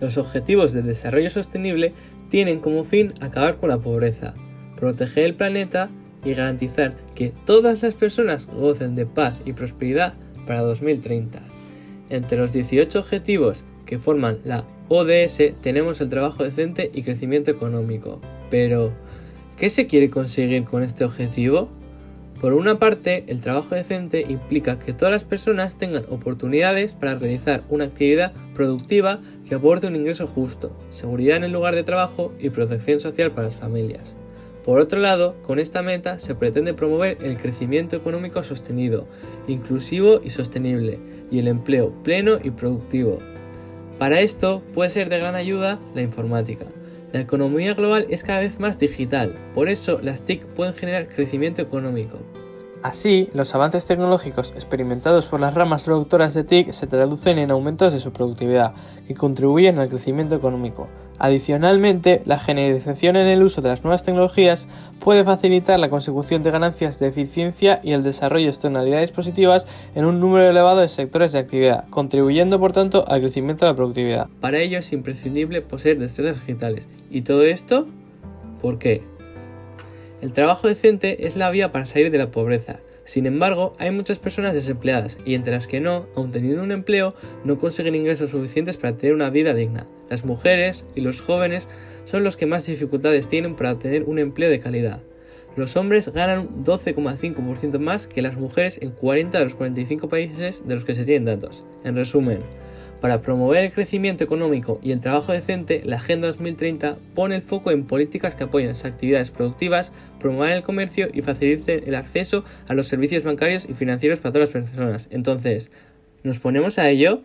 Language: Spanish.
Los Objetivos de Desarrollo Sostenible tienen como fin acabar con la pobreza, proteger el planeta y garantizar que todas las personas gocen de paz y prosperidad para 2030. Entre los 18 objetivos que forman la ODS tenemos el trabajo decente y crecimiento económico. Pero, ¿qué se quiere conseguir con este objetivo? Por una parte, el trabajo decente implica que todas las personas tengan oportunidades para realizar una actividad productiva que aporte un ingreso justo, seguridad en el lugar de trabajo y protección social para las familias. Por otro lado, con esta meta se pretende promover el crecimiento económico sostenido, inclusivo y sostenible, y el empleo pleno y productivo. Para esto puede ser de gran ayuda la informática. La economía global es cada vez más digital, por eso las TIC pueden generar crecimiento económico. Así, los avances tecnológicos experimentados por las ramas productoras de TIC se traducen en aumentos de su productividad, que contribuyen al crecimiento económico. Adicionalmente, la generalización en el uso de las nuevas tecnologías puede facilitar la consecución de ganancias de eficiencia y el desarrollo de externalidades positivas en un número elevado de sectores de actividad, contribuyendo por tanto al crecimiento de la productividad. Para ello es imprescindible poseer destrezas digitales. ¿Y todo esto? ¿Por qué? El trabajo decente es la vía para salir de la pobreza. Sin embargo, hay muchas personas desempleadas y entre las que no, aun teniendo un empleo, no consiguen ingresos suficientes para tener una vida digna. Las mujeres y los jóvenes son los que más dificultades tienen para obtener un empleo de calidad. Los hombres ganan un 12,5% más que las mujeres en 40 de los 45 países de los que se tienen datos. En resumen, para promover el crecimiento económico y el trabajo decente, la Agenda 2030 pone el foco en políticas que apoyen las actividades productivas, promuevan el comercio y faciliten el acceso a los servicios bancarios y financieros para todas las personas. Entonces, ¿nos ponemos a ello?